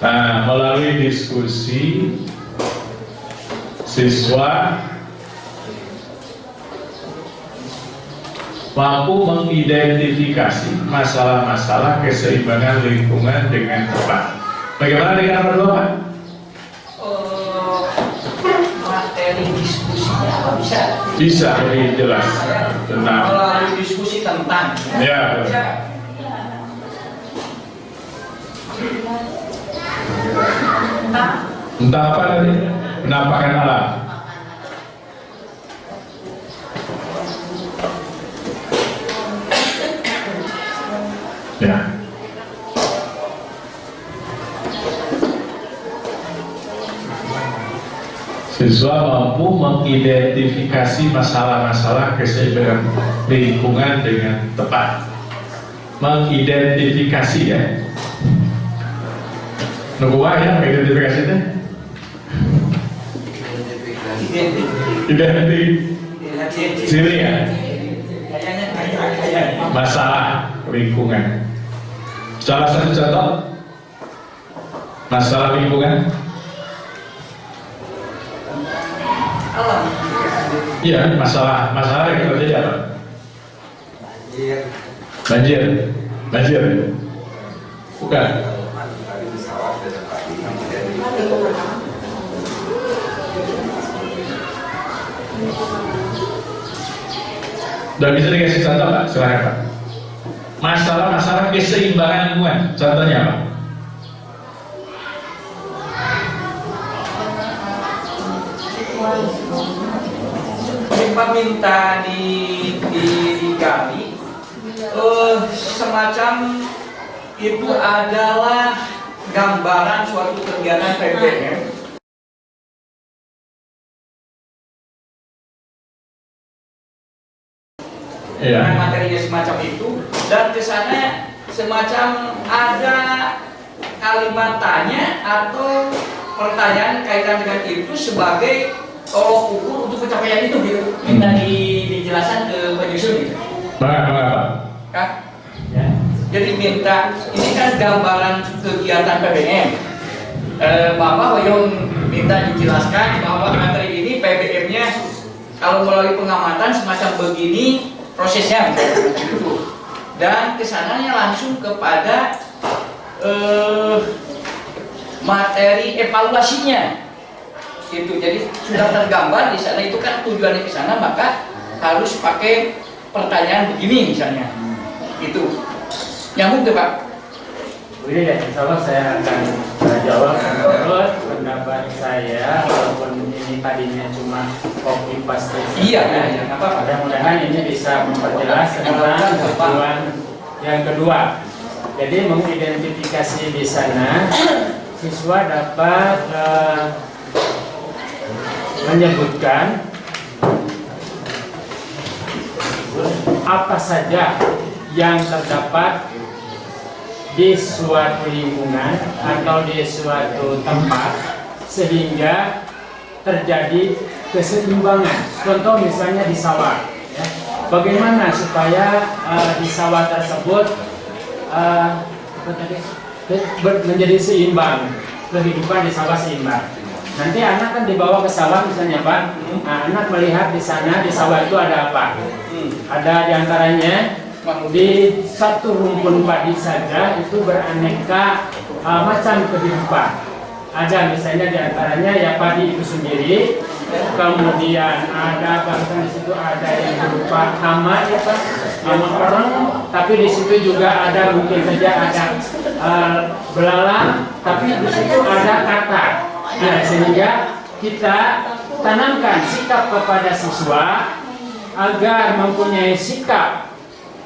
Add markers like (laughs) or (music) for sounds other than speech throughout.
Nah, melalui diskusi siswa mampu mengidentifikasi masalah-masalah keseimbangan lingkungan dengan tepat. Bagaimana dengan nomor dua, Pak? Eh, materi diskusinya apa bisa? Bisa lebih jelas tentang melalui diskusi tentang. Ya entah apa tadi penampakan alam. Ya. Siswa mampu mengidentifikasi masalah-masalah keseimbangan lingkungan dengan tepat. Mengidentifikasi ya. Nunggu ya mengidentifikasi itu? Identik sini ya. Masalah lingkungan. Salah satu contoh masalah lingkungan. Iya, masalah masalah yang terjadi apa? Banjir. Banjir. Bukan. Udah bisa dikasih contoh Pak? Silahkan Pak. Masalah-masalah keseimbangan lingkungan. Contohnya apa? Minta di, di digali eh, semacam itu adalah gambaran suatu kegiatan PPM dengan Iya. materinya semacam itu dan ke sana semacam ada kalimat tanya atau pertanyaan kaitan dengan itu sebagai tolok ukur untuk pencapaian itu gitu minta di, dijelaskan ke Pak Yusuf gitu bang apa? kan ya. Jadi minta ini kan gambaran kegiatan PBM eh, Bapak Hoyong minta dijelaskan bahwa materi ini PBM nya kalau melalui pengamatan semacam begini prosesnya dan ke sananya langsung kepada eh, materi evaluasinya. Itu jadi sudah tergambar di sana itu kan tujuannya ke sana maka harus pakai pertanyaan begini misalnya. Itu nyambung tuh pak. Ini ya, insya Allah saya akan jawab. Menurut pendapat saya walaupun ini tadinya cuma copy paste Iya, saja, iya, nggak apa-apa. mudah-mudahan ini bisa memperjelas tentang tujuan yang kedua. Jadi mengidentifikasi di sana siswa dapat uh, menyebutkan apa saja yang terdapat di suatu lingkungan atau di suatu tempat sehingga terjadi keseimbangan. Contoh misalnya di sawah. ya. Bagaimana supaya eh, di sawah tersebut? Ber- menjadi seimbang kehidupan di sawah seimbang. Nanti anak kan dibawa ke sawah misalnya Pak, nah, anak melihat di sana di sawah itu ada apa? Ada di antaranya di satu rumpun padi saja itu beraneka uh, macam kehidupan. Ada misalnya di antaranya ya padi itu sendiri, kemudian ada bahkan di situ ada yang berupa hama ya pak, hama orang, tapi di situ juga ada mungkin saja ada uh, belalang, tapi di situ ada kata. Nah sehingga kita tanamkan sikap kepada siswa agar mempunyai sikap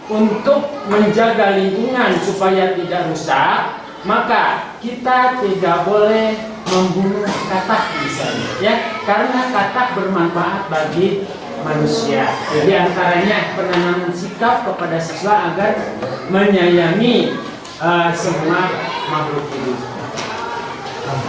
untuk menjaga lingkungan supaya tidak rusak, maka kita tidak boleh membunuh katak misalnya, ya, karena katak bermanfaat bagi manusia. Di antaranya penanaman sikap kepada siswa agar menyayangi eh, semua makhluk hidup.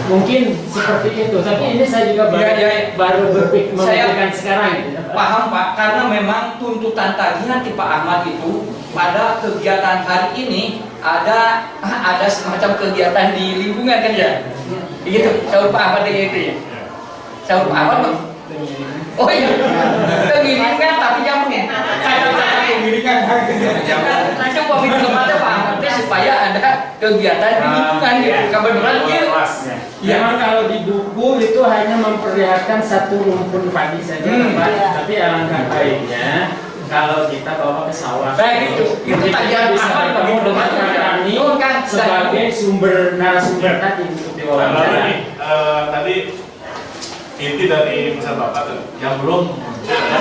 Mungkin seperti itu, tapi ini saya juga baru, Ya, ya. baru berpikir Saya- memikirkan sekarang. gitu. paham pak karena memang tuntutan tagihan Pak Ahmad itu pada kegiatan hari ini ada ada semacam kegiatan di lingkungan kan ya begitu sahur Pak Ahmad itu ya sahur Pak Ahmad Bang? oh iya pengiringan tapi jamunya pengiringan itu pemimpin kepada Pak supaya ada kegiatan di lingkungan gitu kebetulan. Iya. Memang kalau di buku itu hanya memperlihatkan satu rumpun padi saja, Hmm. Pak. Iya. Tapi alangkah baiknya kalau kita bawa ke sawah. Baik, itu. Itu tadi bisa bertemu begitu. dengan kami kan sebagai sumber narasumber tadi untuk diwawancara. ini eh, tadi inti dari pesan Bapak tuh yang belum muncul ya.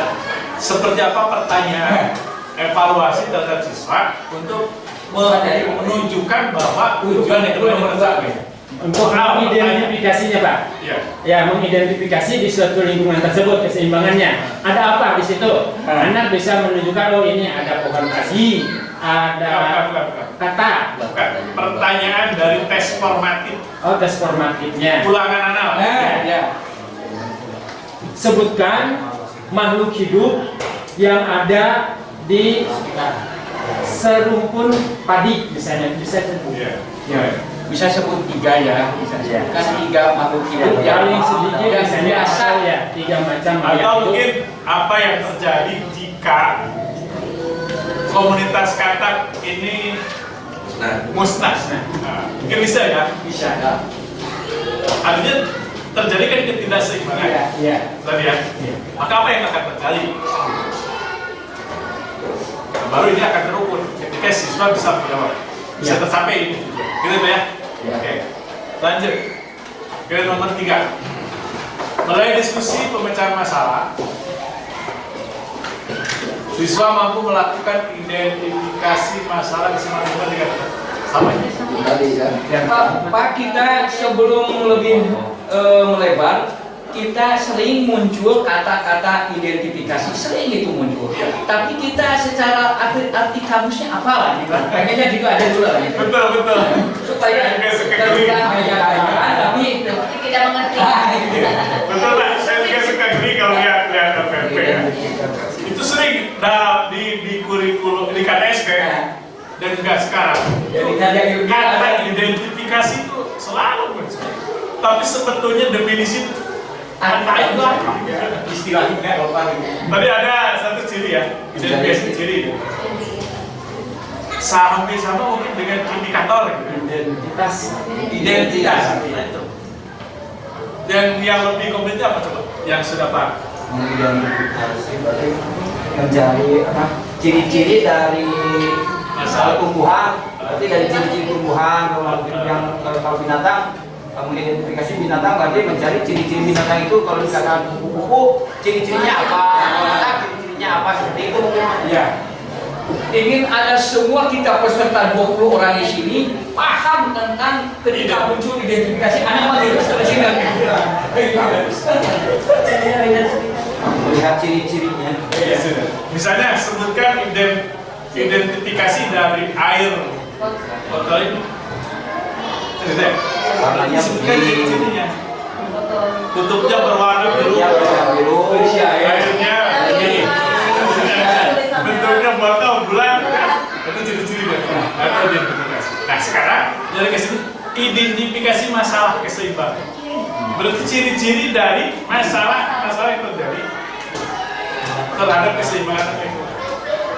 Seperti apa pertanyaan (laughs) evaluasi terhadap siswa untuk me- menunjukkan bahwa tujuan itu yang tercapai. Untuk mengidentifikasinya, Pak. Iya. Ya, mengidentifikasi di suatu lingkungan tersebut keseimbangannya. Ada apa di situ? Ah. Anak bisa menunjukkan oh ini ada pohon padi, ada Bukan, bukan, bukan. kata, Bukan. Pertanyaan dari tes formatif oh tes formatifnya. ulangan anal. nah ya Sebutkan makhluk hidup yang ada di serumpun padi misalnya bisa sebut. Iya. Ya, bisa sebut tiga ya, bisa Iya. sebutkan tiga makhluk hidup yang Paling sedikit yang misalnya biasa. asal ya tiga macam Atau makhluk hidup. mungkin apa yang terjadi jika komunitas katak ini musnah. Nah, mungkin bisa ya. Bisa ya. Artinya terjadi kan ketidakseimbangan Iya. Iya. tadi ya. Iya. Maka apa yang akan terjadi? Nah, baru ini akan terukur ketika siswa bisa menjawab, bisa Iya. tercapai ini. Gitu ya. Iya. Oke. Lanjut. Ke nomor tiga. Mulai diskusi pemecahan masalah. Siswa mampu melakukan identifikasi masalah keseimbangan dengan sama ya? Ya, Pak, Pak kita sebelum lebih eh, melebar kita sering muncul kata-kata identifikasi sering itu muncul Iya. tapi kita secara arti, arti kamusnya apa lah gitu pengennya gitu aja dulu lah gitu Betul betul. supaya (laughs) terbuka menyatakan tapi tidak mengerti. Ah, gitu. Betul pak. Saya juga suka gini kalau lihat lihat FFP ya. Itu sering nah, di di kurikulum di KTSP dan juga sekarang. Kata identifikasi itu selalu muncul. Tapi sebetulnya definisi kata itu apa? istilahnya apa Tadi ada satu ciri ya, identifikasi ciri. Hampir sama mungkin dengan indikator. Identitas. identitas itu. Yang yang lebih komplit apa coba? Yang sudah pak? mengidentifikasi berarti mencari apa ciri-ciri dari Masalah. tumbuhan berarti dari ciri-ciri tumbuhan kalau yang kalau binatang mengidentifikasi binatang berarti mencari ciri-ciri binatang itu kalau dikatakan kupu-kupu ciri-cirinya apa? Kalau kata ciri-cirinya apa? Seperti itu. Ya. Ingin ada semua kita peserta 20 orang di sini paham tentang ketika muncul identifikasi anak sampai sini. Melihat ciri-cirinya. Iya, sudah. Misalnya sebutkan ident- identifikasi dari air. Botol ini. Warnanya begini. ciri-cirinya. Tutupnya berwarna biru. ya warna biru. Airnya begini. Bentuknya botol bulan. Itu ciri-ciri dia. Itu identifikasi. Nah sekarang dari ke sini identifikasi masalah keseimbangan. Berarti ciri-ciri dari masalah masalah yang terjadi terhadap keseimbangan.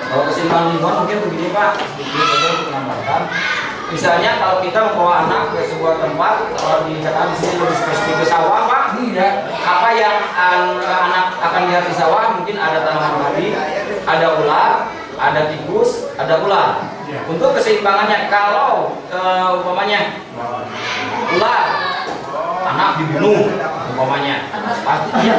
Kalau keseimbangan lingkungan mungkin begini Pak, saja untuk menambahkan. Misalnya kalau kita membawa anak ke sebuah tempat, kalau dikatakan di sini lebih spesifik ke sawah Pak, tidak apa yang an- anak akan lihat di sawah mungkin ada tanaman padi, ada ular, ada tikus, ada ular. Ya. Untuk keseimbangannya kalau eh, umpamanya ular anak dibunuh umpamanya pasti dia.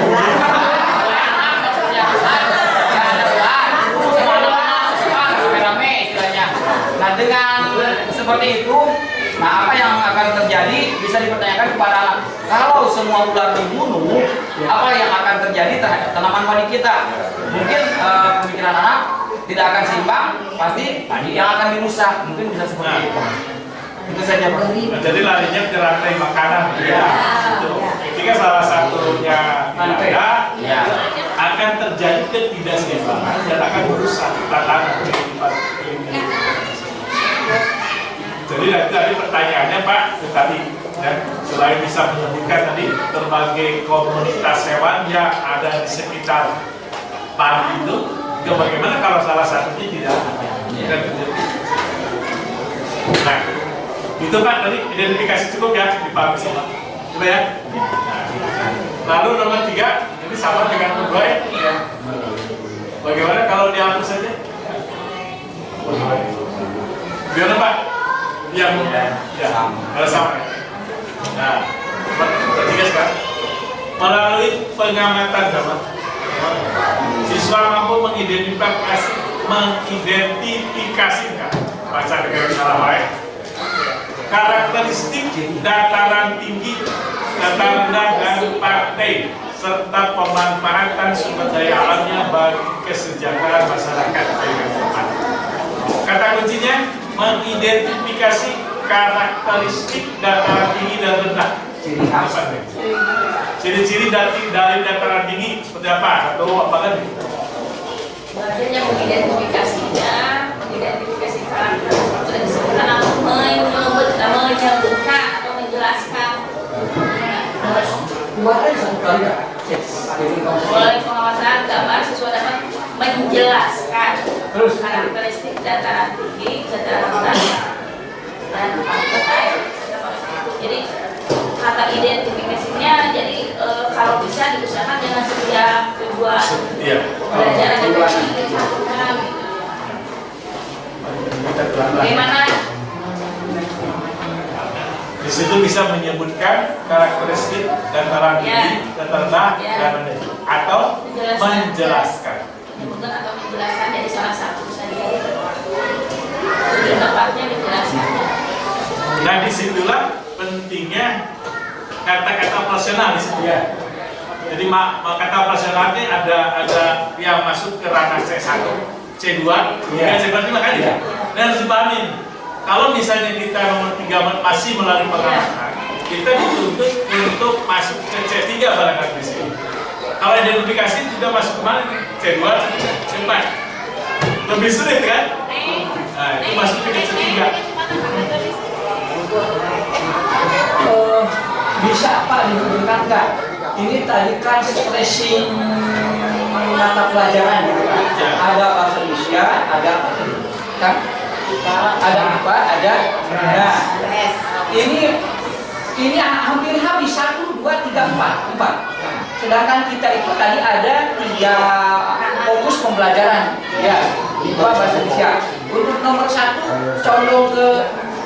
Nah dengan seperti itu, nah apa yang akan terjadi bisa dipertanyakan kepada anak. Kalau semua ular dibunuh, apa yang akan terjadi terhadap tanaman padi kita? Mungkin eh, pemikiran anak tidak akan seimbang, pasti padi yang akan dirusak. Mungkin bisa seperti Nah. itu. Itu saja Pak. Nah, jadi larinya ke rantai makanan. Iya. Itu. Ketika salah satunya tidak ada, Ya. akan terjadi ketidakseimbangan dan akan merusak tatanan kehidupan. Ya tadi pertanyaannya Pak itu tadi. Ya selain bisa menyebutkan tadi berbagai komunitas hewan yang ada di sekitar padi itu itu bagaimana kalau salah satunya tidak ada? Gitu. nah itu Pak tadi identifikasi cukup ya dipahami semua. Coba ya? Nah, lalu nomor tiga ini sama dengan kedua ya? Bagaimana kalau dihapus saja? Gimana Pak? Yang ya, kalau sama. Nah, ketiga sekarang melalui pengamatan zaman. Siswa mampu mengidentifikasi mengidentifikasikan. Baca dengan salah baik. Karakteristik dataran tinggi dataran dan partai serta pemanfaatan sumber daya alamnya bagi kesejahteraan masyarakat. Kata kuncinya mengidentifikasi karakteristik dataran tinggi dan rendah. Ciri khas. Apa nih? Ciri-ciri dari, dari dataran tinggi seperti apa? Atau apa lagi? Belajarnya mengidentifikasinya, mengidentifikasi karakter sudah disebutkan atau menyebut, menyebutkan atau menjelaskan satu kali ya. Melalui pengawasan gambar siswa dapat menjelaskan Terus. karakteristik dataran tinggi, dataran rendah, dan pantai. Jadi kata identifikasinya jadi eh, kalau bisa diusahakan dengan setiap tujuan Iya. dicantumkan gitu. Kita pelan-pelan. Bagaimana Di situ bisa menyebutkan karakteristik dataran tinggi, dataran rendah, Ya. dan rendah. atau Menjelaskan. menjelaskan. menyebutkan atau menjelaskan dari salah satu saja. Lebih tepatnya menjelaskan. Nah di situlah pentingnya kata-kata operasional di situ ya. Jadi ma- ma- kata operasional ini ada ada yang masuk ke ranah C1, C2, Iya. hingga C5 kan Iya. Dan harus dipahami. Kalau misalnya kita nomor 3 masih melalui pengamatan, kita dituntut untuk masuk ke C3 barangkali di sini. Kalau identifikasi juga masuk ke mana nih? C2, C4. Lebih sulit kan? Nah, itu masuk ke C3. Eh, bisa Pak dihubungkan nggak? Ini tadi kan stressing mata pelajaran. Ada bahasa Indonesia, ada kan? Ada apa? Ada. Nah, ini ini hampir habis satu, dua, tiga, empat, empat. Sedangkan kita itu tadi ada tiga fokus pembelajaran, ya, dua bahasa Indonesia. Untuk nomor satu, condong ke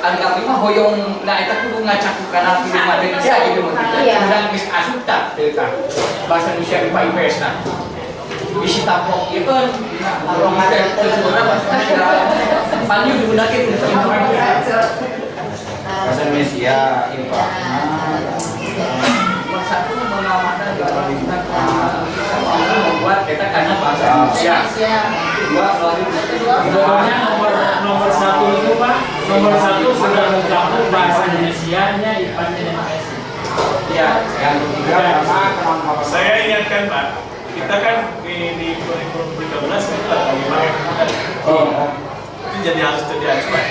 Anggap lima hoyong nah itu kudu ngacakut karena film Malaysia gitu mungkin. Iya. Kemudian bis asup tak teuka. bahasa Indonesia IPS nah. Bisi tapok ieu kan orang ada sebenarnya bahasa Indonesia. Panju digunakan untuk bahasa Indonesia IPA Nomor satu mengamankan jurnalistik membuat kita karena bahasa Indonesia. Dua melalui Pokoknya nomor nomor satu itu Pak, nomor satu sudah mencakup bahasa Indonesia-nya, IPA-nya dan IPS. ya yang ketiga kemampuan Saya ingatkan Pak, kita kan di, di kurikulum 13 kita lagi pakai? Oh. itu jadi harus jadi acuan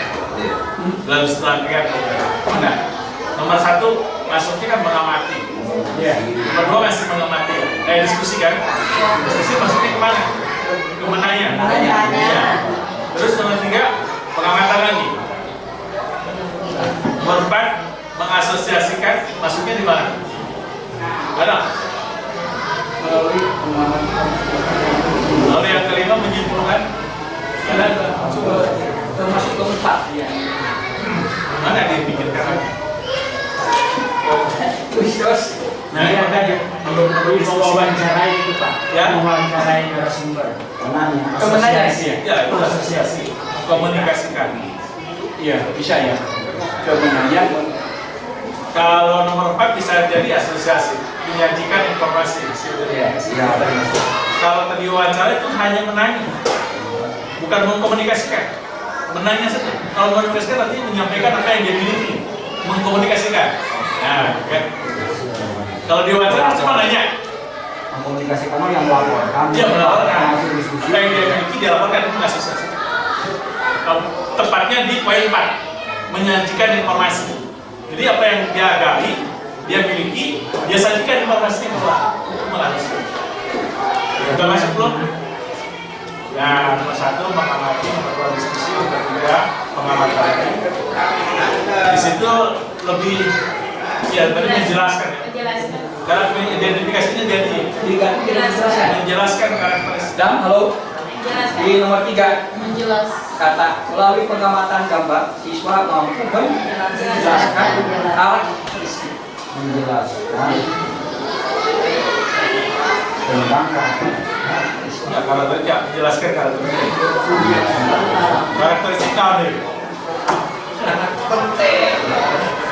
dalam serangkaian program. Mana? Nomor satu masuknya kan mengamati. Iya. Nomor dua masih mengamati. Eh diskusi kan? Diskusi masuknya ke mana? Ke menanya. Iya. Terus nomor tiga pengamatan lagi. Nomor empat mengasosiasikan masuknya di mana? Ada. Lalu yang kelima menyimpulkan ada termasuk keempat ya mana dia pikirkan lagi? Terus Nah, Iya, ini tadi melalui mewawancarai itu Pak, Ya. mewawancarai narasumber. kemenangan Asosiasi ya? Ya, itu asosiasi. komunikasikan. Iya, bisa ya. Kemenangan Kalau nomor 4 bisa jadi asosiasi, menyajikan informasi. Iya, iya. Kalau tadi wawancara itu hanya menanya, bukan mengkomunikasikan. Menanya saja. Kalau mengkomunikasikan nanti menyampaikan apa yang dia miliki, mengkomunikasikan. Nah, kan. Kalau di wawancara cuma nanya, Mengkomunikasikan yang melaporkan. dia melaporkan. Hasil diskusi. Yang dia miliki dia laporkan itu asosiasi. Kalau tepatnya di poin 4, menyajikan informasi. Jadi apa yang dia gali, dia miliki, dia sajikan informasinya ke melalui. Udah masuk belum? Nah, nomor satu mengamati, nomor dua diskusi, nomor tiga pengamatan. Di situ lebih, ya tadi menjelaskan ya. Menjelaskan. Karena identifikasinya jadi Diganti jelaskan. menjelaskan karakteristik. Dan halo, Menjelaskan. di nomor tiga Menjelas. kata melalui pengamatan gambar siswa mampu menjelaskan karakteristik Menjelaskan tentang karakteristik. Ya, kalau tadi ya, menjelaskan karakteristik. Karakteristik tadi. penting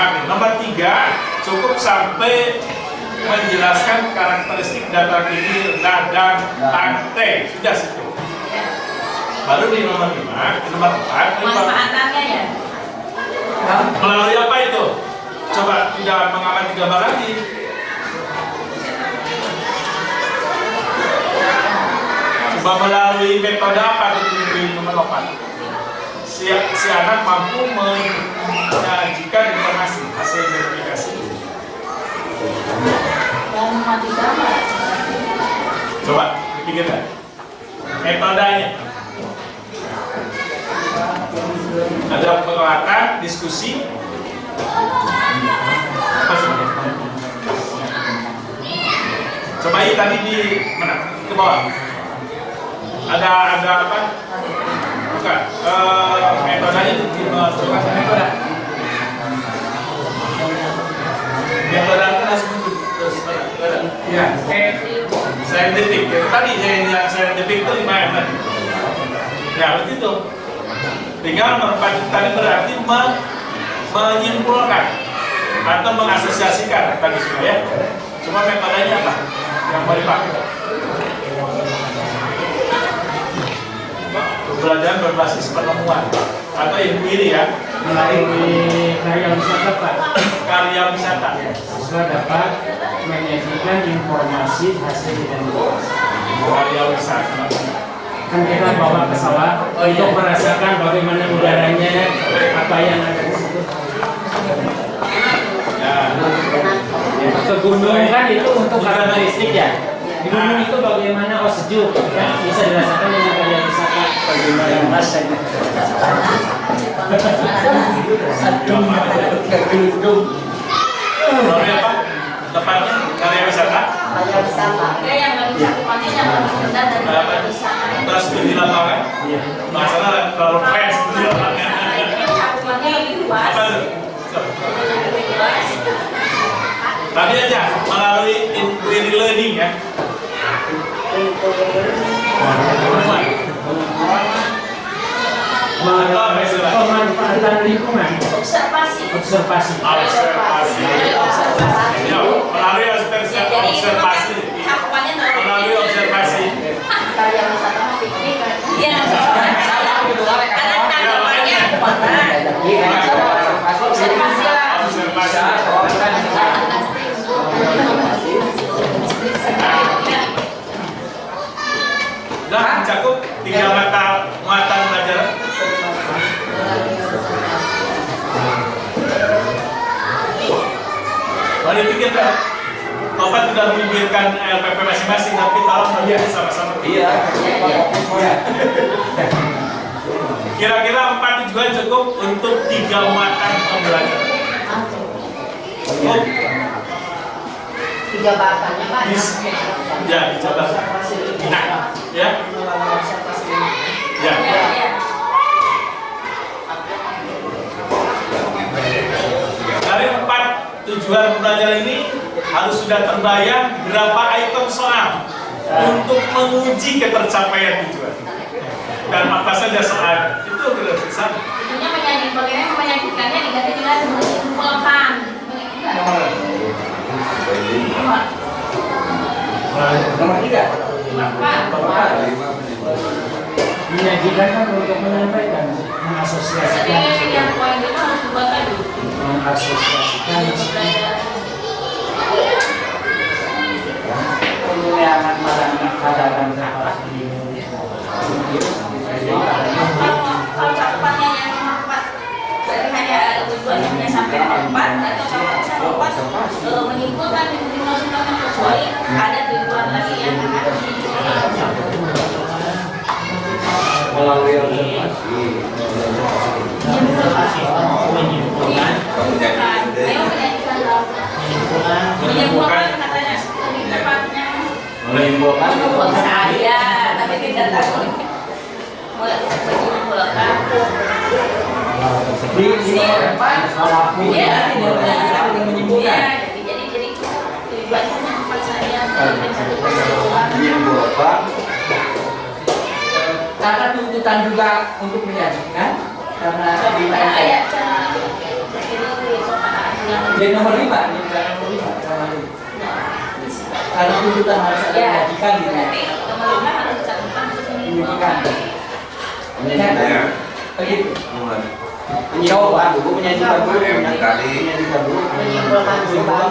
ini, nah, nomor tiga cukup sampai menjelaskan karakteristik data tinggi rendah dan lantai sudah situ. Baru di nomor lima, di nomor empat, ini. Manfaatannya ya. melalui apa itu? Coba tidak mengamati gambar lagi. Coba melalui metode apa di nomor 8? Si, si anak mampu menyajikan informasi hasil verifikasi. Mati gambar. Coba dipikirkan. Metodenya. Ada penguatan, diskusi? Coba ini tadi di mana? Ke bawah. Ada ada apa? Tadi yang itu lima M tadi. Ya. Tinggal merpati tadi berarti me- menyimpulkan atau mengasosiasikan tadi sudah ya. Cuma metodenya apa yang mau dipakai? Pembelajaran berbasis penemuan. Atau inquiry ya, melalui karya wisata Pak karya wisata. siswa dapat menyajikan informasi hasil identitas. Karya wisata. kan kita bawa pesawat Oh, iya. untuk merasakan bagaimana udaranya apa yang ada di situ. Ya, ke gunung kan itu untuk karakteristik ya. Di gunung itu bagaimana oh sejuk kan bisa dirasakan dengan karya wisata bagaimana rasanya melalui apa? Tepatnya karya wisata. Yang yang Apa? wisata. Di lapangan. Luas. Tadi aja melalui inquiry learning ya. Pemanfaatan lingkungan Observasi. observasi Observasi. Ya, melalui observasi. Ya, observasi. observasi. Karya wisata Nah, mencakup tiga mata muatan pelajaran. Mari pikirkan. Bapak tidak memikirkan LPP masing-masing, tapi tolong melihat sama-sama. iya Kira-kira empat tujuan cukup untuk tiga muatan pembelajaran. Jabatannya kan Dis- ya? dicoba nah ya ya Ya, ya. dari empat tujuan pembelajaran ini harus sudah terbayang berapa item soal untuk menguji ketercapaian tujuan. Dan apa saja soal. Itu sudah bisa. Tentunya bagaimana menyajikannya diganti dengan menyimpulkan. Nomor tiga. menyajikan kan untuk menyampaikan mengasosiasikan yang poin harus mengasosiasikan Pengulangan barang kadaran Kalau kalau yang empat berarti hanya sampai empat eh, menyimpulkan yang dimaksudkan kecuali ada tujuan lagi yang akan melalui observasi menyimpulkan Menyimpulkan. Menyimpulkan Menyimpulkan katanya menyimpulkan saya, tapi tidak tahu. Menyimpulkan. di di. Iya, Menyajikan dengan menyimpulkan. Iya, jadi jadi jadi tujuannya hanya empat saja. Dan satu kesimpulan. menyimpulkan Karena tuntutan juga untuk menyajikan karena di Nah, ayat ini nomor lima, di nomor lima. nomor lima. Karena tuntutan harus ada Ya, menyajikan gitu. berarti nomor lima harus dicatatkan untuk Menyimpulkan. menyimpulkan. menyimpulkan Begitu. mulai Menyimpulkan dulu, menyajikan dulu, M yang kali. menyajikan dulu. menyimpulkan sebab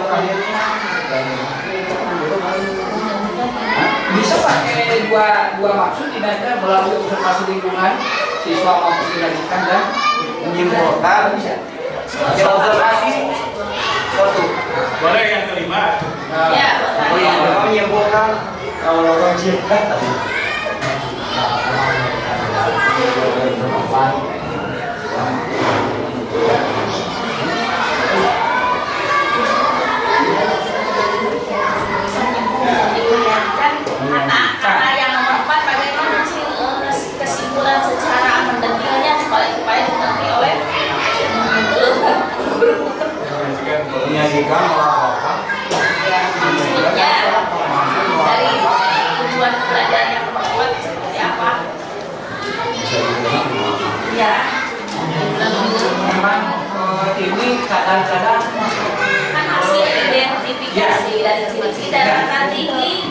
Bisa pakai dua dua maksud tidak melalui observasi lingkungan siswa mampu menyajikan dan menyimpulkan bisa. Ya, observasi satu. boleh yang kelima Ya, Oh iya, menyimpulkan Kalau orang cinta. (laughs) menyajikan melaporkan ya maksudnya dari tujuan pelajaran yang empat seperti apa? Ya, Memang eh, ini kadang-kadang kan hasil identifikasi dari ciri-ciri daratan tinggi.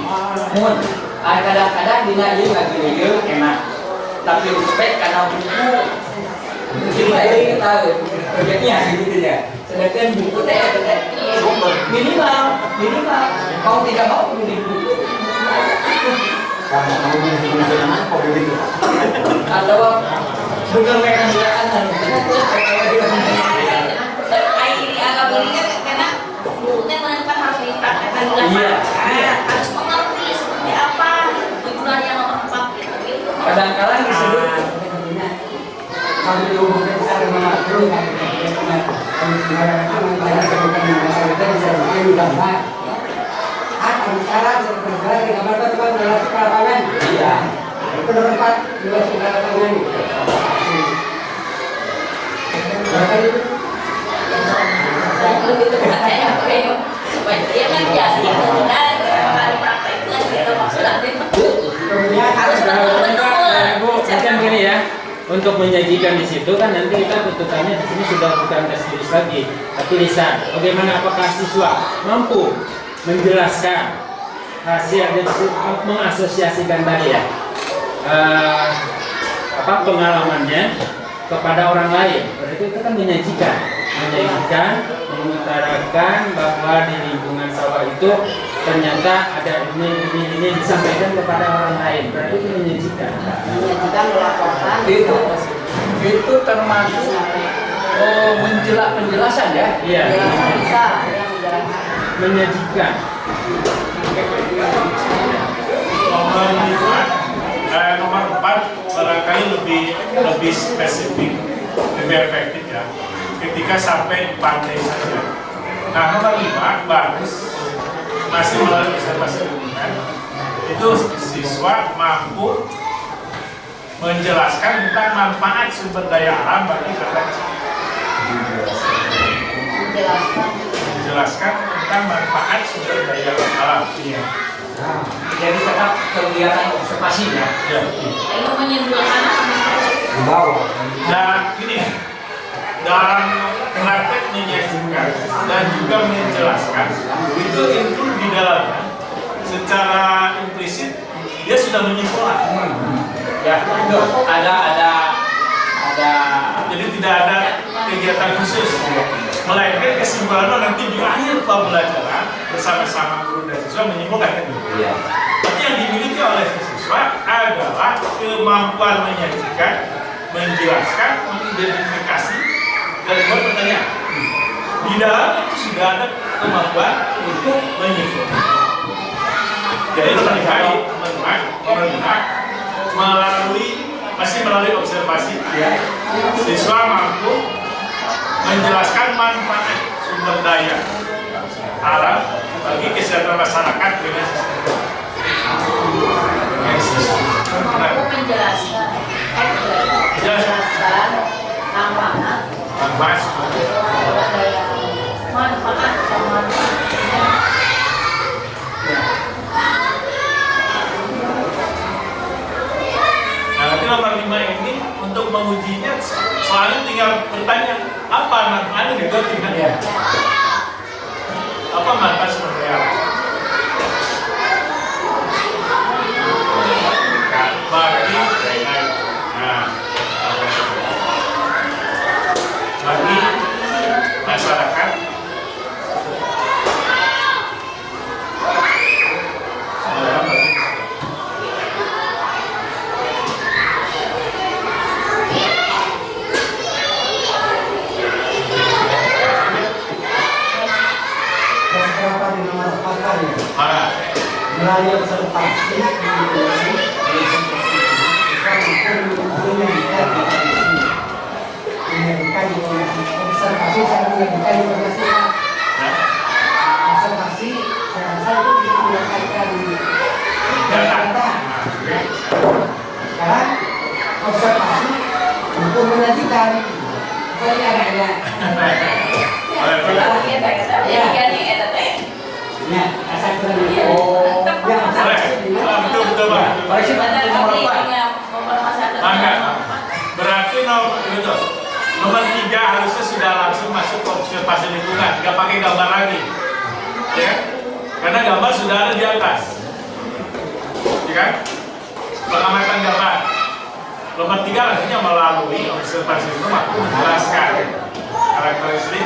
mun ah, kadang-kadang dina ieu ngagieu enak. Tapi respect karena buku mungkin lain tahu proyeknya gitu ya. Sedangkan buku teh minimal minimal mau tidak mau beli buku atau bukan mereka silakan Air ini agak ini kan karena bukunya menentukan harus dipraktekkan di lapangan. Iya, iya. Harus mengerti seperti apa tujuan yang nomor empat gitu. gitu. kadang-kadang disebut kalau dihubungkan secara mengatur kemudian Kemudian harus betul-betul. Bu, mungkin gini ya. Untuk menyajikan di situ kan nanti kita tuntutannya di sini sudah bukan tes tulis lagi, tapi. Bagaimana apakah siswa mampu menjelaskan hasil mengasosiasikan tadi ya eh, apa pengalamannya kepada orang lain. Berarti itu kan menyajikan, menyajikan, mengutarakan bahwa di lingkungan sawah itu ternyata ada ini ini ini disampaikan kepada orang lain. Berarti itu menyajikan. kita melaporkan itu itu termasuk oh, menjelak penjelasan ya Iya, ya bisa yang menjelaskan menyajikan. nomor lima eh, nomor empat barangkali lebih lebih spesifik lebih efektif ya ketika sampai di pantai saja. Nah nomor lima bagus masih melalui observasi lingkungan. Itu siswa mampu menjelaskan tentang manfaat sumber daya alam bagi kata menjelaskan tentang manfaat sumber daya alam iya Jadi tetap kegiatan observasi ya. ya. Itu menyimpulkan apa? Di bawah. dan ini dalam praktek menyajikan dan juga menjelaskan itu include di dalamnya secara implisit dia sudah menyimpulkan Ya, itu ada ada ada jadi tidak ada kegiatan khusus melainkan kesimpulannya nanti di akhir pembelajaran bersama-sama guru dan siswa menyimpulkan kan gitu. Iya. Tapi yang dimiliki oleh siswa adalah kemampuan menyajikan, menjelaskan, mengidentifikasi, dan buat pertanyaan. Di dalam itu sudah ada kemampuan untuk menyimpulkan. Jadi baik teman-teman melihat melalui masih melalui observasi ya. siswa mampu menjelaskan manfaat sumber daya alam bagi kesehatan masyarakat dengan. Nah, menjelaskan, menjelaskan manfaat, manfaat manfaat. Nah, nomor lima ini untuk mengujinya soalnya tinggal bertanya apa manfaatnya gitu tinggal ya. Apa manfaat sumber daya alam? Bagi nah, bagi masyarakat dalam bagi Dan berapa di nomor pasalnya? mana? Observasi, menyampaikan observasi saya menyampaikan informasi Ya. observasi saya rasa itu bisa mendapatkan Data. data Nah, oke. sekarang observasi untuk menyajikan Pokoknya ada ada Boleh, boleh. Kita nomor. Mangga. Berarti nomor itu nomor tiga harusnya sudah langsung masuk ke observasi lingkungan, nggak pakai gambar lagi, ya? Karena gambar sudah ada di atas, ya kan? Pengamatan gambar. Nomor tiga artinya melalui observasi lingkungan menjelaskan karakteristik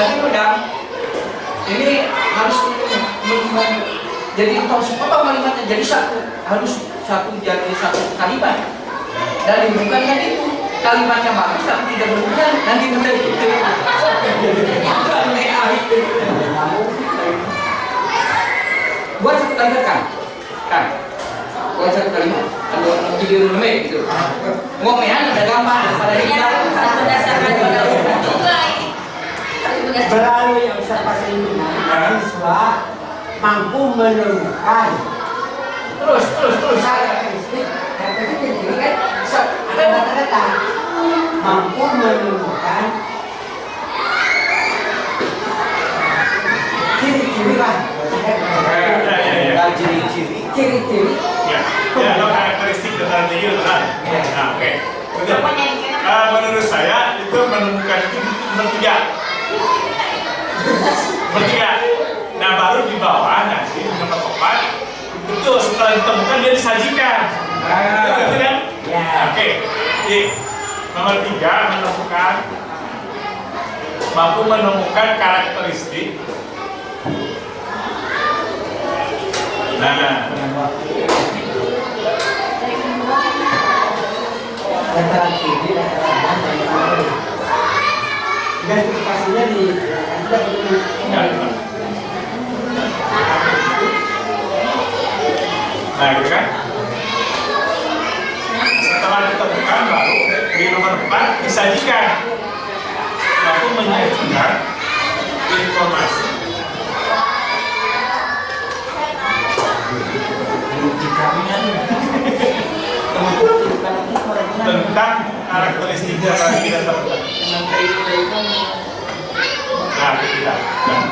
Tapi udang ini harus jadi harus potong kalimatnya jadi satu harus satu jadi satu kalimat. Dan bukan kan itu kalimatnya bagus tapi tidak berhubungan nanti menjadi itu. Buat satu kalimat kan kan buat satu kalimat. Kalau video dulu gitu. Ngomean ada gambar pada. Harus berdasarkan (laughs) melalui observasi lingkungan siswa mampu menemukan terus terus terus karakteristik karakteristik ini kan ada data-data mampu menemukan ciri-ciri lah Ya, ya, ya, ya. Dan ciri-ciri. ciri-ciri Ya, ya, lo karakteristik. Nah, oke. Betul. Pokoknya ini kan Ah, menurut saya itu menemukan itu nomor tiga. Bertiga. Nah baru di bawah nanti di nomor empat betul setelah ditemukan dia disajikan. Betul kan? Ya. Oke. Jadi nomor tiga menemukan mampu menemukan karakteristik. Nah, Dataran tinggi, dataran rendah, dan lain-lain. Identifikasinya di ada di nah, nah gitu kan? Setelah ditemukan baru di nomor 4 disajikan. Mampu menyajikan informasi (laughs) tentang karakteristik tadi kita temukan. Nah. Nah.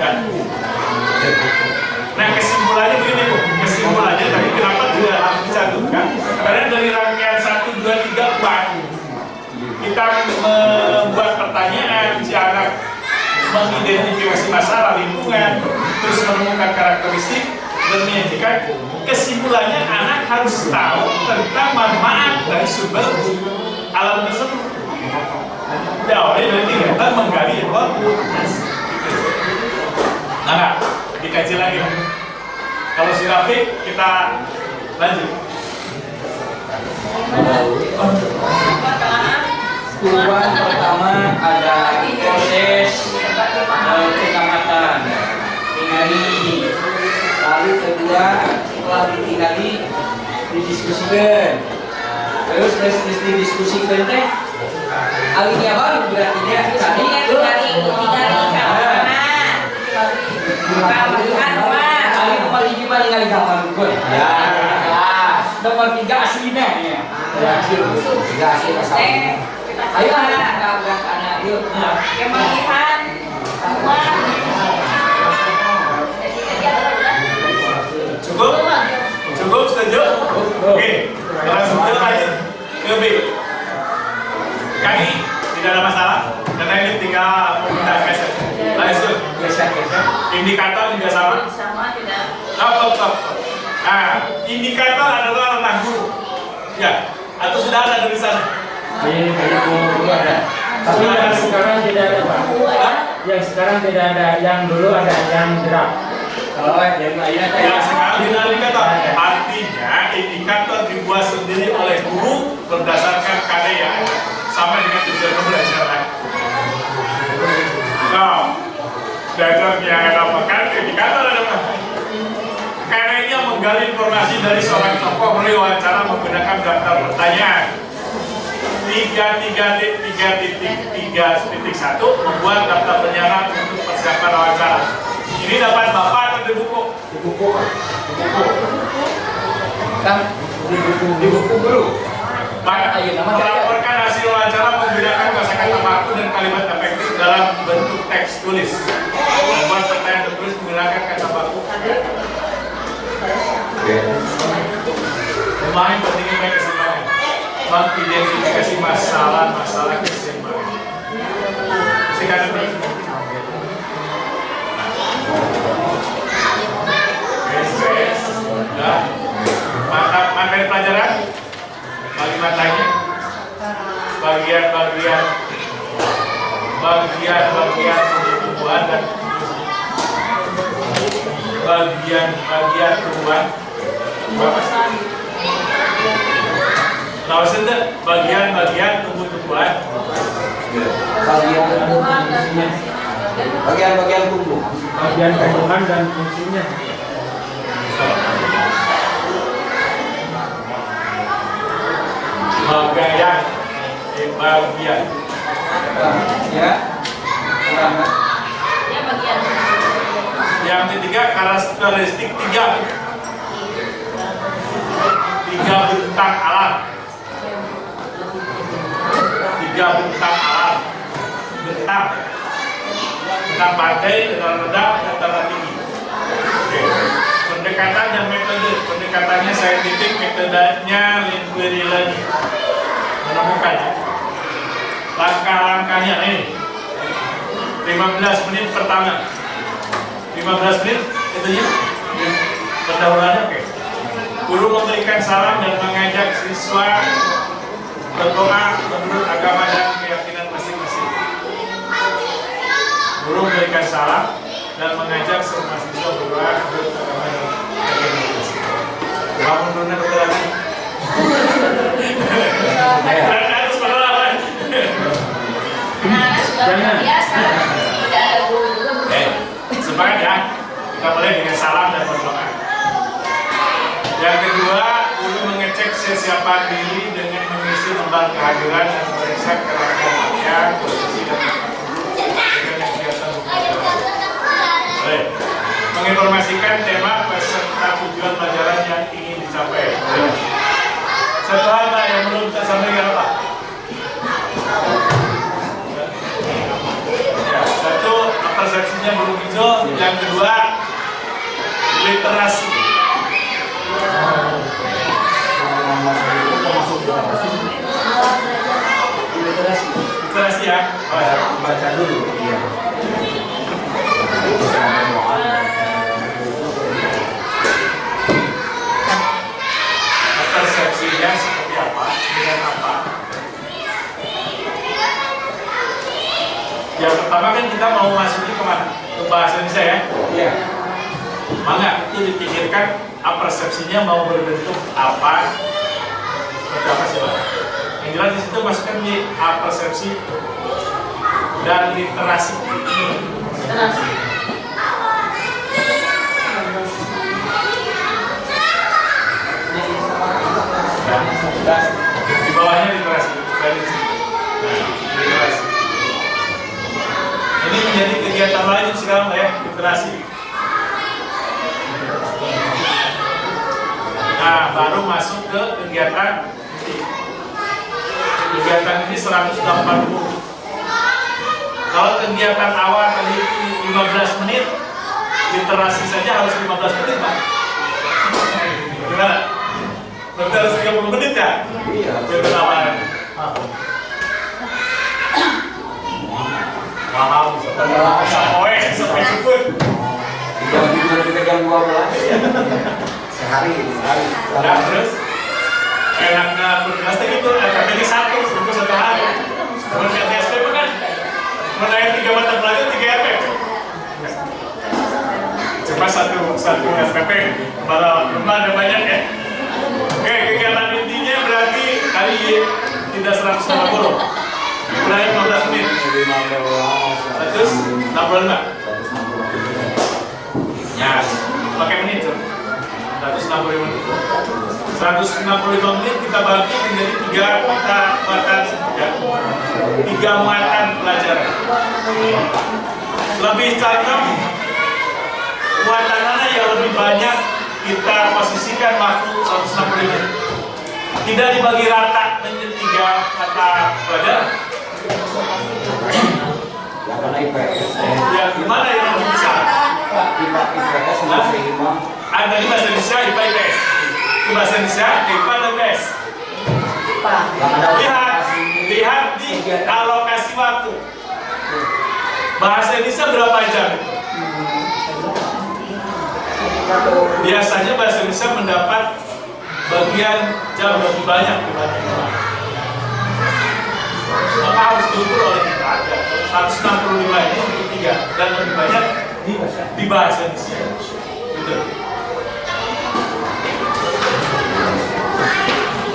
Dan, nah kesimpulannya begini Bu. kesimpulannya tadi kenapa tidak harus dicantumkan karena dari rangkaian 1, 2, 3, 4 kita membuat pertanyaan si anak mengidentifikasi masalah lingkungan terus menemukan karakteristik dan menyajikan kesimpulannya anak harus tahu tentang manfaat dari sumber alam tersebut. Jawabnya dari kegiatan menggali waktu nah dikaji lagi. Kalau si Rafiq kita lanjut. Tujuan pertama ada proses eh, pengamatan, tinggali. Lalu kedua setelah ditinggali didiskusikan. Terus terus didiskusikan teh alinya baru berarti dia tadi Jadi tinggali tinggali kamar. Kamar rumah. Ali nomor hiji mah ningali gambar gue. Ya. ya. Nomor tiga aslinya ya. Ya, tiga asli. Ayo anak, nabrak anak, yuk. Jadi kegiatan cukup cukup setuju oke langsung kita lanjut ke B kami tidak ada masalah karena ini tinggal lanjut Geser, geser. indikator juga sama sama tidak top top top nah indikator adalah guru ya atau sudah ada dari sana Di buku dulu ada. Tapi yang sekarang tidak ada Pak. Hah? Yang sekarang tidak ada. Yang dulu ada yang draft. Yang sekarang ada indikator artinya indikator dibuat sendiri oleh guru berdasarkan yang ada sama dengan tujuan pembelajaran Nah, data yang ada makan indikator ada apa? Karyanya menggali informasi dari seorang tokoh melalui wawancara menggunakan daftar pertanyaan. Tiga tiga tiga titik tiga titik satu membuat daftar penyiaran untuk persiapan wawancara. Ini dapat bapak di buku? Di buku. Di buku. Kan di buku di buku. Maka Ayo, nama saya. melaporkan hasil wawancara menggunakan kosakata baku dan kalimat efektif dalam bentuk teks tulis. Membuat pertanyaan tertulis menggunakan kata baku. Lumayan pentingnya baik keseimbangan. Mengidentifikasi masalah-masalah keseimbangan. Sekarang ini. Sudah. Mantap materi pelajaran. Bagi matanya bagian-bagian bagian-bagian tumbuhan dan bagian-bagian tumbuhan. Tahu bagian-bagian tumbuh-tumbuhan. Bagian bagian-bagian tumbuh. Bagian tumbuhan dan fungsinya. Bagian eh, bagian Ya. Ya bagian. Yang ketiga karakteristik tiga. Tiga bentang alam. Tiga bentang alam. Bentang. Bentang pantai bentang rendah bentang tinggi Oke. pendekatan dan metode. Pendekatannya saintifik metodenya Lindwirilan menemukan. Ya. langkah-langkahnya nih 15 menit pertama. 15 menit itu ya pendahuluannya oke. Guru memberikan salam dan mengajak siswa berdoa menurut agama dan keyakinan masing-masing. Guru memberikan salam dan mengajak semua siswa berdoa menurut agama dan bangun ya. Kita dengan salam dan berdoa. Yang kedua, mengecek dengan mengisi kehadiran dan posisi dan kegiatan. Menginformasikan tema peserta tujuan pelajaran yang ingin dicapai. Pak yang belum saya sampaikan apa? Ya, satu persepsinya belum hijau, yang kedua literasi. Literasi ya. Baca dulu. Iya. Persepsinya seperti apa? Dengan apa? Yang pertama kan kita mau masuki ke mana? Ke bahasa Indonesia ya. Iya. Mangga itu dipikirkan apa persepsinya mau berbentuk apa seperti apa sih? Yang jelas di situ masukkan di apa persepsi dan literasi. Terus, Dan di bawahnya literasi Ini menjadi kegiatan lain sekarang ya, literasi. Nah, baru masuk ke kegiatan. Kegiatan ini 180. Kalau kegiatan awal tadi itu 15 menit, literasi saja harus 15 menit, Pak. Gimana? Berarti harus 30 menit ya? Iya. Kegiatan awal. Sampai jam 12. Sehari, sehari. Terus enaknya itu satu, satu hari. Kan menaik tiga mata pelajaran tiga satu satu rumah ada banyak ya. Oke, kegiatan intinya berarti kali tidak 150 Mulai 15 menit. 165 Ya, pakai menit tuh 165 menit. 165 menit kita bagi menjadi tiga mata tiga muatan pelajaran. Lebih cocok muatan yang lebih banyak kita posisikan waktu 165 menit. Tidak dibagi rata menjadi tiga mata pelajaran Yang mana IPS? ya gimana yang bisa IPA IPS masih lima. ada di bahasa Indonesia IPA IPS di bahasa Indonesia IPA dan IPS lihat lihat di alokasi waktu bahasa Indonesia berapa jam biasanya bahasa Indonesia mendapat bagian jam lebih banyak dibanding. Maka harus diukur oleh kita aja. 165 ini untuk tiga. Dan lebih banyak di bahasa Indonesia gitu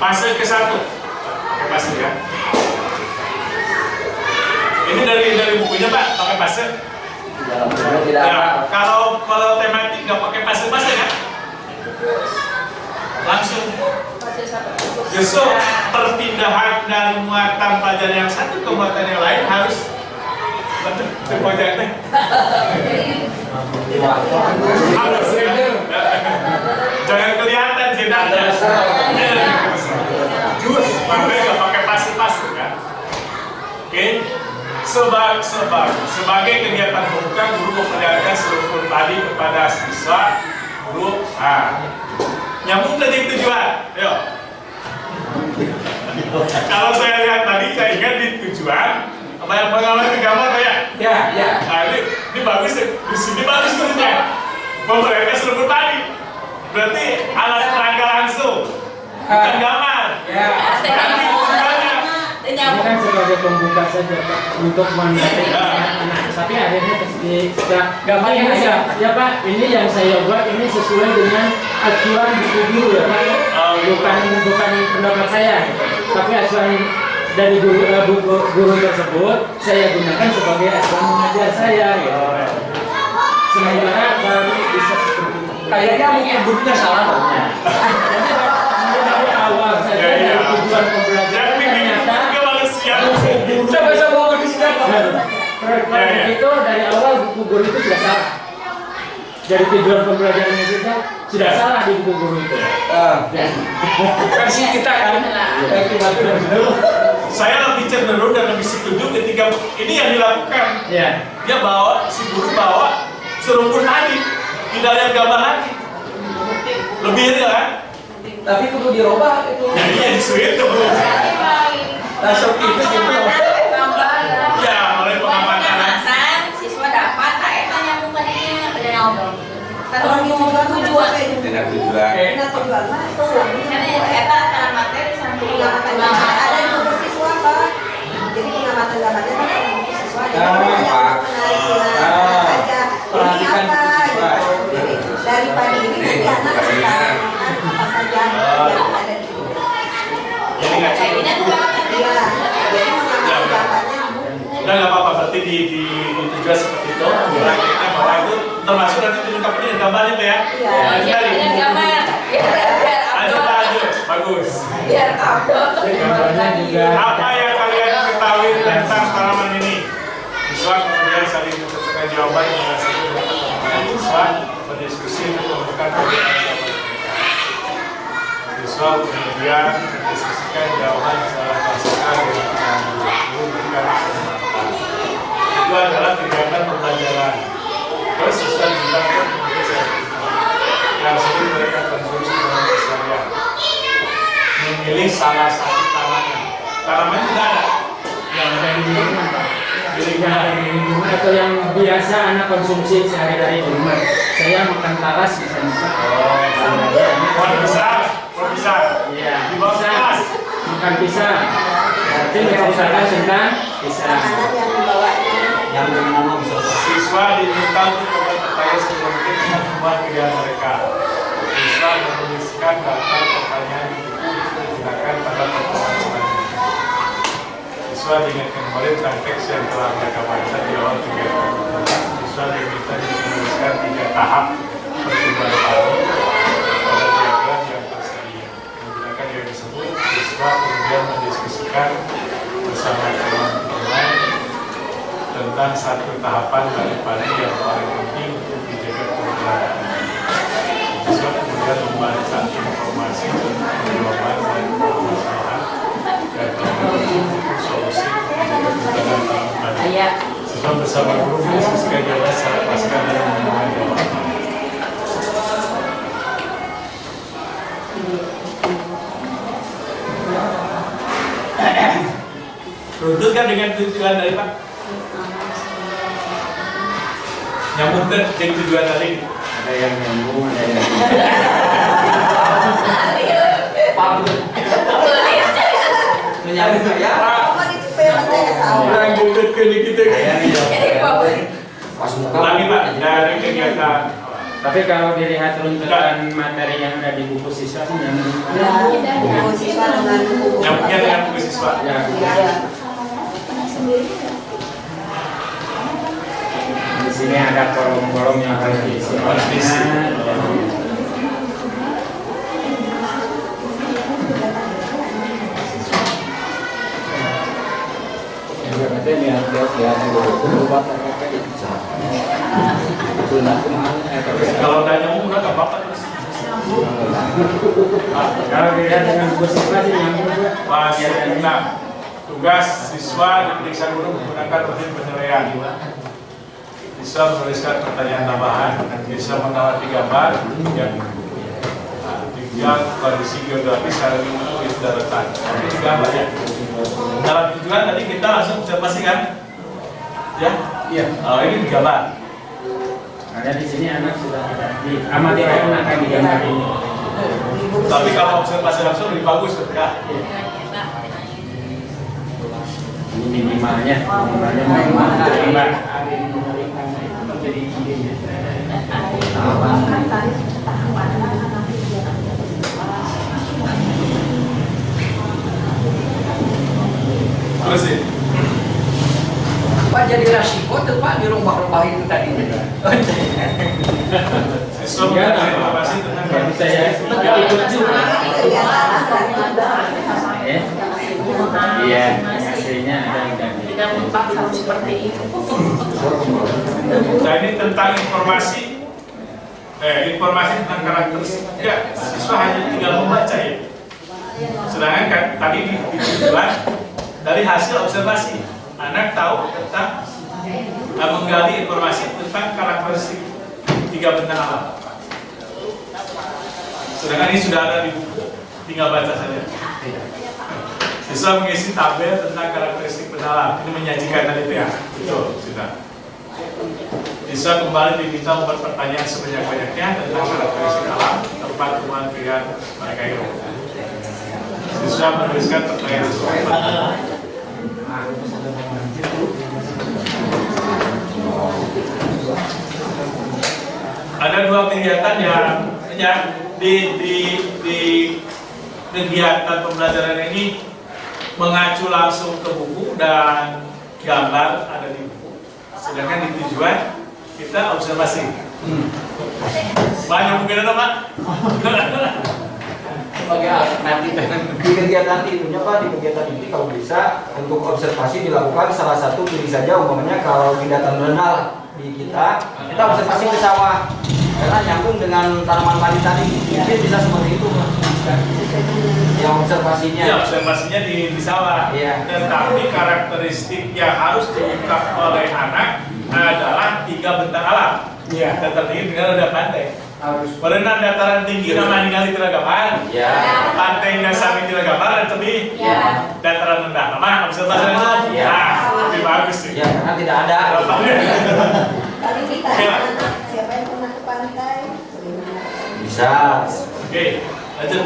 fase ke satu. Pakai fase ya. Ini dari dari bukunya pak. Pakai fase? Ada. ya kalau kalau tematik nggak pakai fase fase kan langsung. Justru perpindahan dari muatan pelajaran yang satu ke muatan yang lain harus betul pojok teh. Harus jangan kelihatan jedanya jus makanya nggak pakai pasti-pasti kan oke. Sebag, sebag, sebagai kegiatan pembuka guru memperlihatkan seluruh tadi kepada siswa guru ah nyambung tadi tujuan. Ayo. Kalau saya lihat tadi, saya ingat di tujuan, apa yang pengalaman di gambar Pak ya? Ya, ya. Nah ini, ini bagus nih. Di sini bagus tulisnya. Memperlihatkan seluruh tadi. Berarti alat peraga langsung, bukan gambar. Ya. Nanti tujuannya. Ini kan sebagai pembuka saja Pak untuk mendatangi anak-anak. Tapi akhirnya pasti sudah Gambar ini yang ya, ya Pak, ini yang saya buat ini sesuai dengan acuan buku guru ya Pak. Oh, gitu. Bukan bukan pendapat saya, tapi acuan dari guru eh, buku guru tersebut saya gunakan sebagai acuan mengajar saya gitu. Sementara baru bisa seperti itu. Kayaknya mungkin bukunya salah Pak. Jadi ini dari awal saja Ya, ya. dari tujuan pembelajaran ternyata. Saya ke sini Pak. Kalau Ya, ya. dari awal buku guru itu sudah salah. Dari tujuan pembelajarannya juga sudah salah di buku guru itu. Ah, Ya. versi kita kan. Ya, kita dulu. Saya lebih cenderung dan lebih setuju ketika ini yang dilakukan. Ya. Dia bawa, si guru bawa serumpun tadi. Tidak lihat gambar lagi. Lebih real kan? Tapi kudu dirubah itu. Jadi yang disuit tuh. Langsung itu gitu. Ya, mulai pengamatan. pengamatan siswa dapat tak eta nyambung tadinya ada nyambung satu tujuan Tidak tujuan. Nah, tujuan itu karena materi sama pengamatan ada buku siswa Pak. Jadi pengamatan gambarnya kan siswa. Untuk menarik aja. Ini apa daripada ini nanti anak apa saja yang ada di Udah nggak apa-apa, berarti di, di, seperti itu. Prakteknya bahwa itu termasuk nanti dilengkapi dengan gambarnya Pak ya. Iya. Iya, tadi. dengan gambar biar biar Lanjut, upload lanjut. Bagus. biar upload Gambarnya juga Apa yang kalian ketahui tentang tanaman ini? Siswa kemudian saling menentukan jawaban dengan satu dengan siswa berdiskusi untuk mereka. Siswa kemudian mendiskusikan jawaban secara konsekuen dengan guru memberikan. Itu adalah kegiatan pembelajaran. Terus siswa dibilangkan yang sering mereka konsumsi dalam keseharian memilih salah satu tanaman. Tanaman tidak ada. yang ada di lingkungan Pak. Yang lingkungan atau yang biasa anak konsumsi sehari-hari di rumah. Saya makan talas misalnya Pak. Pohon besar, pohon besar. Iya, Di bawah pisang. kelas. Makan pisang. Berarti menceritakan tentang pisang. makanan yang dibawanya. Yang bernama bisa. Siswa diminta untuk membuat pertanyaan sebelum dengan temuan kerjaan mereka. Siswa menuliskan daftar pertanyaan di buku digunakan pada pertemuan selanjutnya. Siswa diingatkan kembali tentang teks yang telah mereka baca di awal kegiatan. Siswa diminta menuliskan tiga tahap pertumbuhan padi pada diagram yang tersedia. Menggunakan yang disebut, siswa kemudian mendiskusikan bersama teman-teman tentang satu tahapan dari padi yang paling penting untuk dijaga keberlanjutan. Siswa kemudian membaca informasi tentang jawaban dan permasalahan dan kemudian solusi untuk menjaga tahun padi. ayat Siswa bersama guru mendiskusikan jawaban secara pasca dan menemukan jawaban. Kan dengan tujuan dari Pak? Nyambung kan jadi tujuan tadi. Ada yang nyambung, ada yang (laughs) Menyambung ya. Ke kita. Lagi Pak dari kegiatan. Tapi kalau dilihat runtutan materi yang ada di buku siswa sih nyambung. Ya, buku siswa dengan buku. Nyambungnya dengan buku siswa. Ya, Iya. Sini ada kolom-kolom yang harus diisi. Diisi. Kalau dilihat dengan siswa sih. Tugas siswa diperiksa guru menggunakan penilaian. Bisa menuliskan pertanyaan tambahan, bisa mengamati gambar yang nah, yang kondisi geografis secara menulis daratan. Ini juga banyak. Dalam tujuan tadi kita langsung observasi kan? Ya? Iya. Oh, ini digambar. Ada di sini anak sudah ada di amati anak akan digambar ini. Tapi kalau observasi langsung lebih bagus ya. Ini minimalnya, minimalnya minimal gambar. Jadi idenya. Terus sih. Pak jadi resiko tuh Pak di rumah-rumah itu tadi. Tentang saya ikut juga. Ya. Iya, hasilnya ada dan Tidak mempak harus seperti itu. Nah ini tentang informasi eh, informasi tentang karakteristik ya siswa hanya tinggal membaca ya. Sedangkan kan, tadi di, ditujuan dari hasil observasi anak tahu tentang eh, menggali informasi tentang karakteristik tiga benda alam. Sedangkan ini sudah ada di buku tinggal baca saja. Siswa mengisi tabel tentang karakteristik benda alam. Ini menyajikan tadi ya. Betul sudah Siswa kembali diminta membuat pertanyaan sebanyak-banyaknya tentang karakteristik alam, tempat kemandirian mereka itu. Siswa menuliskan pertanyaan. Ada dua kegiatan yang yang di, di, di kegiatan pembelajaran ini mengacu langsung ke buku dan gambar ada di buku. Sedangkan di tujuan kita observasi. Banyak mungkin ada pak? sebagai alternatif di kegiatan itunya Pak di kegiatan ini kalau bisa untuk observasi dilakukan salah satu pilih saja umpamanya kalau di dataran rendah di kita kita observasi ke sawah karena nyambung dengan tanaman padi tadi mungkin bisa seperti itu Pak yang observasinya Ya observasinya di, di sawah. Iya. Tetapi karakteristik yang harus diungkap oleh anak adalah tiga bentang alam. Iya. Dataran tinggi dengan rendah pantai. harus Berenang dataran tinggi nama ningali Tiragapan. ya Pantai Dasami Tiragapan dan tebi Ya. dataran rendah. Nama observasi langsung. Iya. Nah, lebih bagus sih. ya karena tidak ada Kali kita anak siapa yang pernah ke pantai? bisa Oke, lanjut.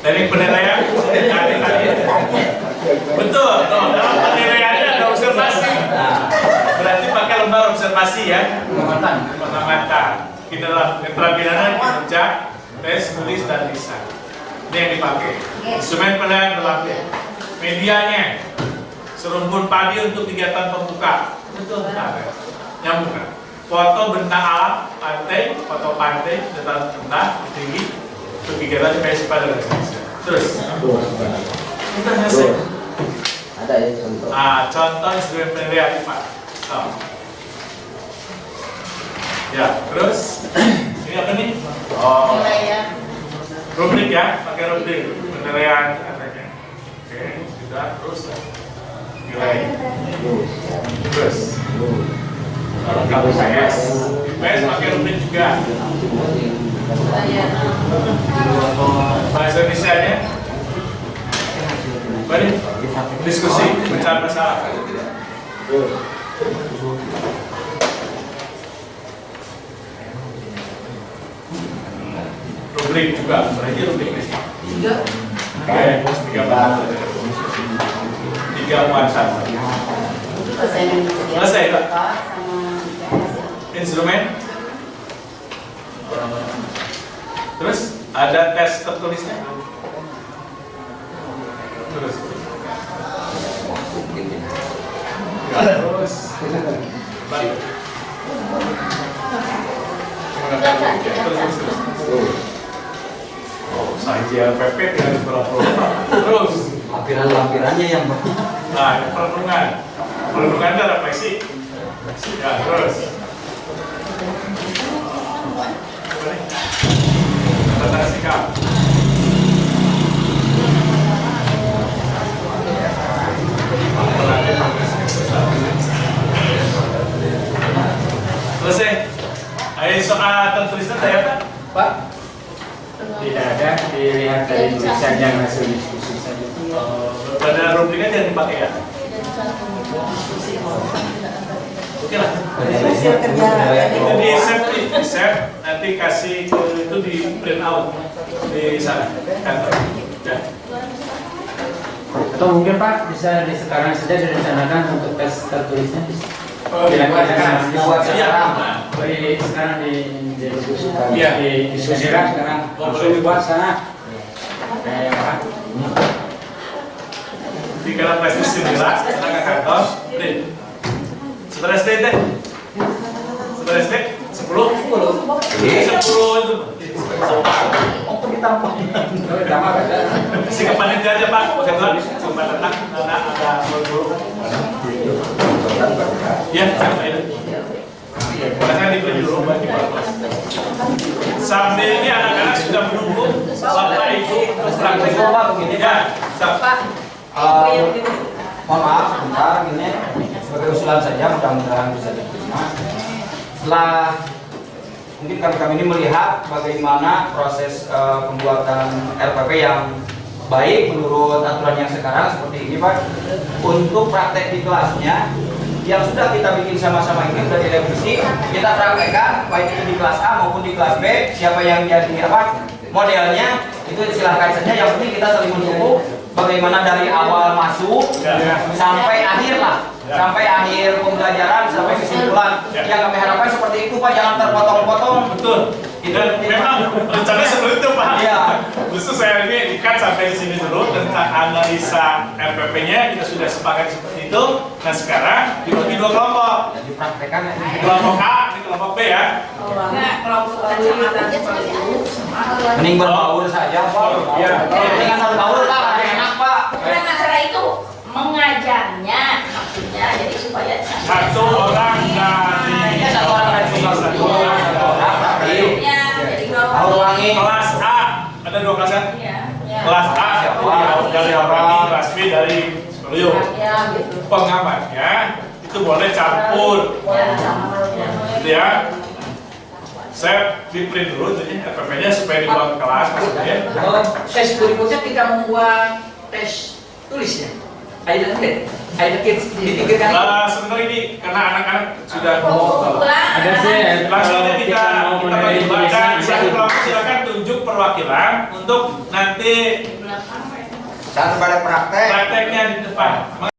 Dari penilaian, tadi. Betul, dalam penilaiannya ada observasi. nah Berarti pakai lembar observasi ya, pengamatan pengamatan. Kita dalam keterampilan kinerja, tes, tulis, dan lisan. Ini yang dipakai. Instrumen penilaian berlapis. Medianya, serumpun padi untuk kegiatan pembuka. Betul, benar. ya? Nyambung kan? Foto bentang alam, pantai, foto pantai, dataran rendah, tinggi, untuk kegiatan festival dan seterusnya. Terus, kita selesai. Ada ya contoh. Ah, contoh instrumen penilaian Pak. So. Ya, terus ini apa nih? Oh, rubrik ya, pakai rubrik penilaian katanya. Oke, sudah terus ya. nilai. Terus. Kalau kamu PS, PS pakai rubrik juga. Bahasa Indonesia-nya Mari diskusi mencari masalah. Rubrik juga, berarti rubrik nih. Tiga. Oke, tiga bahan. Tiga muatan. Selesai Pak. Instrumen. Terus ada tes tertulisnya. Terus. Ya, terus. Terus, terus, terus. Oh, pepet yang Nah, ini perlindungan. Perlindungan itu refleksi. Ya, terus. Sikap. Selesai. Ayo soal tertulisnya saya apa? Pak? Tidak ada dilihat dari tulisan yang hasil diskusi saja. pada rubriknya jangan dipakai ya oke lah. Hasil kerja. Itu di save nih, di save. Nanti kasih ke itu di print out di sana kantor. Ya. Atau mungkin Pak bisa di sekarang saja direncanakan untuk tes tertulisnya. Oh, sekarang. Di sekarang di Iya. sekarang. Langsung dibuat sana. Di kita ke kantor sepuluh sepuluh itu Oh, ke panitia aja pak kebetulan cuma datang karena ada guru ya sampai itu Makanya di bagi bapak. Sambil ini anak-anak sudah menunggu bapak ibu untuk praktek Pak, begini, ya, Pak. Eh, mohon maaf sebentar gini. Sebagai usulan saja mudah-mudahan bisa diterima. Setelah mungkin kami kami ini melihat bagaimana proses eh, pembuatan RPP yang baik menurut aturan yang sekarang seperti ini Pak. Untuk praktek di kelasnya yang sudah kita bikin sama-sama ini sudah direvisi kita praktekkan baik itu di kelas A maupun di kelas B siapa yang jadi apa modelnya itu silahkan saja yang penting kita saling mendukung bagaimana dari awal masuk Ya. sampai akhir lah. Sampai akhir pembelajaran sampai kesimpulan Ya. yang kami harapkan seperti itu pak jangan terpotong-potong Betul. Dan memang rencana seperti itu Pak. Iya. Khusus saya ini ikat sampai di sini dulu tentang analisa RPP-nya kita sudah sepakat seperti itu. Nah sekarang dibagi dua kelompok. dipraktekkan ya. Kelompok A, di kelompok B ya. Kelompok itu. mending berbaur saja pak Iya. mendingan berbaur pak enak pak masalah itu mengajarnya jadi supaya Satu orang dari ya satu orang dari satu satu orang satu orang tapi Ya, jadi wangi. kelas A ada dua kelas kan? Ya. Kelas A Siapa? dari orang kelas B dari Sekolah. Ya, gitu. Pengamannya itu boleh campur, Ya, sama ya. gitu ya. Saya di print dulu jadi RPP-nya supaya dibawa ke kelas maksudnya. Tes berikutnya kita membuat tes tulisnya. Ada enggak? Ada kids dipikirkan itu. Nah, sebenarnya ini karena anak-anak sudah Ada sih. langsung aja kalau kita kita bisa satu kelompok silakan tunjuk perwakilan untuk nanti Saat pada praktek prakteknya di depan.